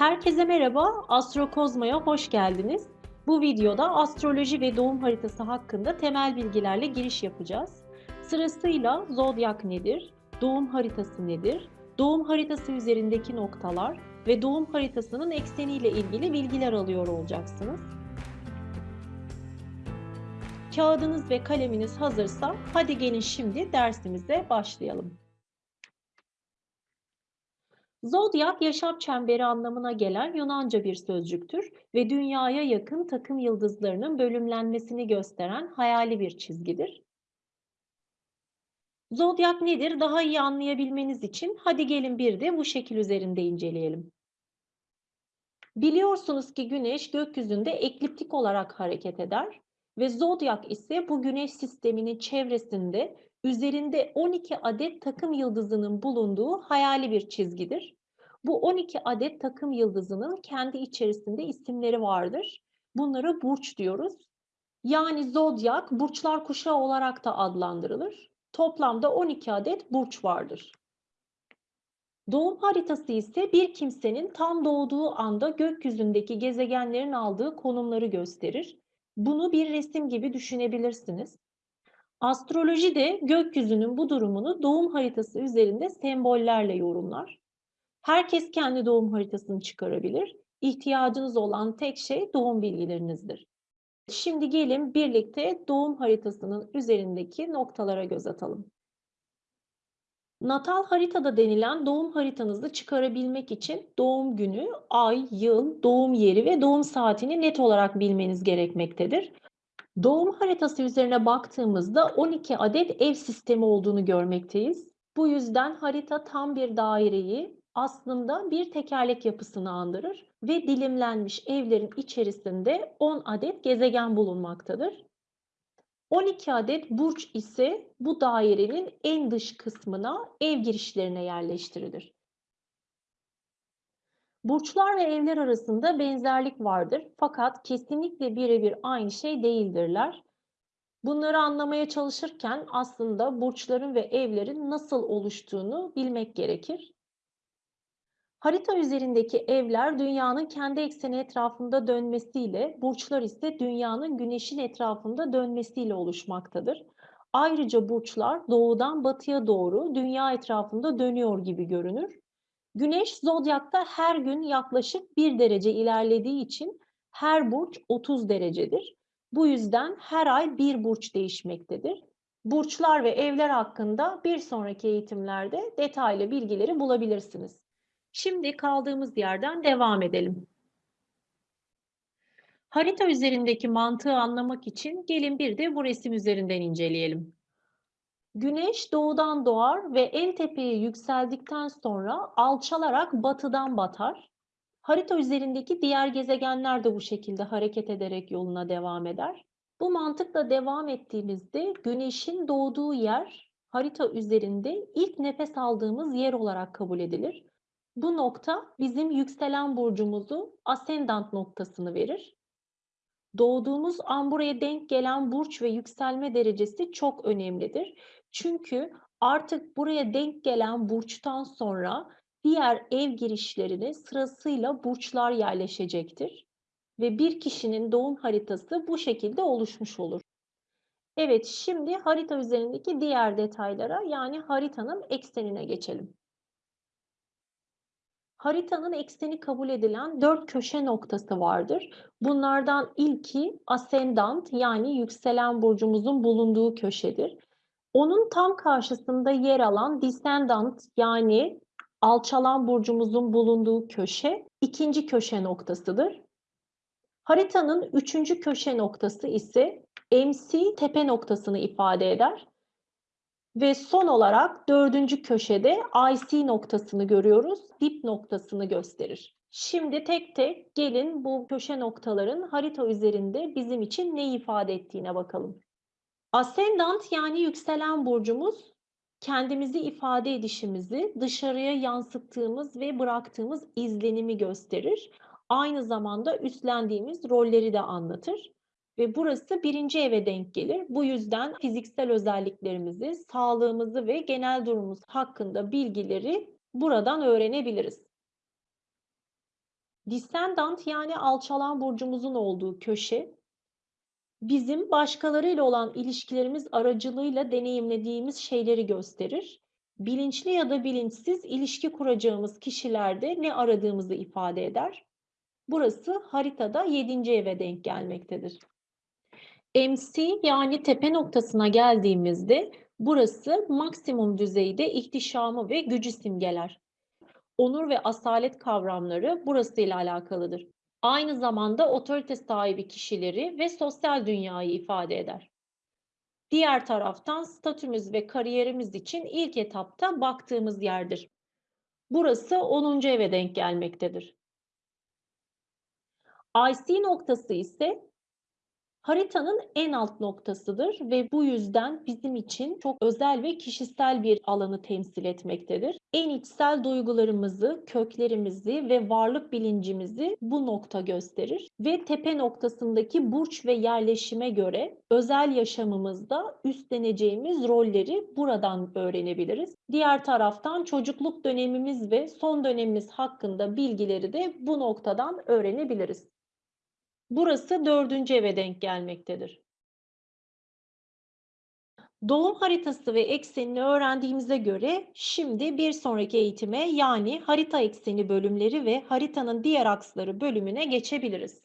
Herkese merhaba, Astrokozma'ya hoş geldiniz. Bu videoda astroloji ve doğum haritası hakkında temel bilgilerle giriş yapacağız. Sırasıyla zodyak nedir, doğum haritası nedir, doğum haritası üzerindeki noktalar ve doğum haritasının ekseniyle ilgili bilgiler alıyor olacaksınız. Kağıdınız ve kaleminiz hazırsa hadi gelin şimdi dersimize başlayalım. Zodyak yaşam çemberi anlamına gelen Yunanca bir sözcüktür ve dünyaya yakın takım yıldızlarının bölümlenmesini gösteren hayali bir çizgidir. Zodyak nedir? Daha iyi anlayabilmeniz için hadi gelin bir de bu şekil üzerinde inceleyelim. Biliyorsunuz ki Güneş gökyüzünde ekliptik olarak hareket eder ve zodyak ise bu Güneş sisteminin çevresinde üzerinde 12 adet takım yıldızının bulunduğu hayali bir çizgidir. Bu 12 adet takım yıldızının kendi içerisinde isimleri vardır. Bunlara burç diyoruz. Yani zodyak burçlar kuşağı olarak da adlandırılır. Toplamda 12 adet burç vardır. Doğum haritası ise bir kimsenin tam doğduğu anda gökyüzündeki gezegenlerin aldığı konumları gösterir. Bunu bir resim gibi düşünebilirsiniz. Astroloji de gökyüzünün bu durumunu doğum haritası üzerinde sembollerle yorumlar. Herkes kendi doğum haritasını çıkarabilir. İhtiyacınız olan tek şey doğum bilgilerinizdir. Şimdi gelin birlikte doğum haritasının üzerindeki noktalara göz atalım. Natal haritada denilen doğum haritanızı çıkarabilmek için doğum günü, ay, yıl, doğum yeri ve doğum saatini net olarak bilmeniz gerekmektedir. Doğum haritası üzerine baktığımızda 12 adet ev sistemi olduğunu görmekteyiz. Bu yüzden harita tam bir daireyi aslında bir tekerlek yapısını andırır ve dilimlenmiş evlerin içerisinde 10 adet gezegen bulunmaktadır. 12 adet burç ise bu dairenin en dış kısmına ev girişlerine yerleştirilir. Burçlar ve evler arasında benzerlik vardır fakat kesinlikle birebir aynı şey değildirler. Bunları anlamaya çalışırken aslında burçların ve evlerin nasıl oluştuğunu bilmek gerekir. Harita üzerindeki evler dünyanın kendi ekseni etrafında dönmesiyle, burçlar ise dünyanın güneşin etrafında dönmesiyle oluşmaktadır. Ayrıca burçlar doğudan batıya doğru dünya etrafında dönüyor gibi görünür. Güneş zodyakta her gün yaklaşık 1 derece ilerlediği için her burç 30 derecedir. Bu yüzden her ay bir burç değişmektedir. Burçlar ve evler hakkında bir sonraki eğitimlerde detaylı bilgileri bulabilirsiniz. Şimdi kaldığımız yerden devam edelim. Harita üzerindeki mantığı anlamak için gelin bir de bu resim üzerinden inceleyelim. Güneş doğudan doğar ve en tepeye yükseldikten sonra alçalarak batıdan batar. Harita üzerindeki diğer gezegenler de bu şekilde hareket ederek yoluna devam eder. Bu mantıkla devam ettiğimizde Güneş'in doğduğu yer harita üzerinde ilk nefes aldığımız yer olarak kabul edilir. Bu nokta bizim yükselen burcumuzu ascendant noktasını verir. Doğduğumuz an buraya denk gelen burç ve yükselme derecesi çok önemlidir. Çünkü artık buraya denk gelen burçtan sonra diğer ev girişlerine sırasıyla burçlar yerleşecektir. Ve bir kişinin doğum haritası bu şekilde oluşmuş olur. Evet, şimdi harita üzerindeki diğer detaylara yani haritanın eksenine geçelim. Haritanın ekseni kabul edilen dört köşe noktası vardır. Bunlardan ilki ascendant yani yükselen burcumuzun bulunduğu köşedir. Onun tam karşısında yer alan descendant yani alçalan burcumuzun bulunduğu köşe ikinci köşe noktasıdır. Haritanın üçüncü köşe noktası ise MC tepe noktasını ifade eder. Ve son olarak dördüncü köşede IC noktasını görüyoruz. Dip noktasını gösterir. Şimdi tek tek gelin bu köşe noktaların harita üzerinde bizim için ne ifade ettiğine bakalım. Ascendant yani yükselen burcumuz kendimizi ifade edişimizi, dışarıya yansıttığımız ve bıraktığımız izlenimi gösterir. Aynı zamanda üstlendiğimiz rolleri de anlatır ve burası birinci eve denk gelir. Bu yüzden fiziksel özelliklerimizi, sağlığımızı ve genel durumumuz hakkında bilgileri buradan öğrenebiliriz. Descendant yani alçalan burcumuzun olduğu köşe, bizim başkalarıyla olan ilişkilerimiz aracılığıyla deneyimlediğimiz şeyleri gösterir. Bilinçli ya da bilinçsiz ilişki kuracağımız kişilerde ne aradığımızı ifade eder. Burası haritada 7. eve denk gelmektedir. MC yani tepe noktasına geldiğimizde burası maksimum düzeyde ihtişamı ve gücü simgeler. Onur ve asalet kavramları burasıyla alakalıdır. Aynı zamanda otorite sahibi kişileri ve sosyal dünyayı ifade eder. Diğer taraftan statümüz ve kariyerimiz için ilk etapta baktığımız yerdir. Burası 10. eve denk gelmektedir. IC noktası ise haritanın en alt noktasıdır ve bu yüzden bizim için çok özel ve kişisel bir alanı temsil etmektedir. En içsel duygularımızı, köklerimizi ve varlık bilincimizi bu nokta gösterir ve tepe noktasındaki burç ve yerleşime göre özel yaşamımızda üstleneceğimiz rolleri buradan öğrenebiliriz. Diğer taraftan çocukluk dönemimiz ve son dönemimiz hakkında bilgileri de bu noktadan öğrenebiliriz. Burası dördüncü eve denk gelmektedir. Doğum haritası ve eksenini öğrendiğimize göre şimdi bir sonraki eğitime yani harita ekseni bölümleri ve haritanın diğer aksları bölümüne geçebiliriz.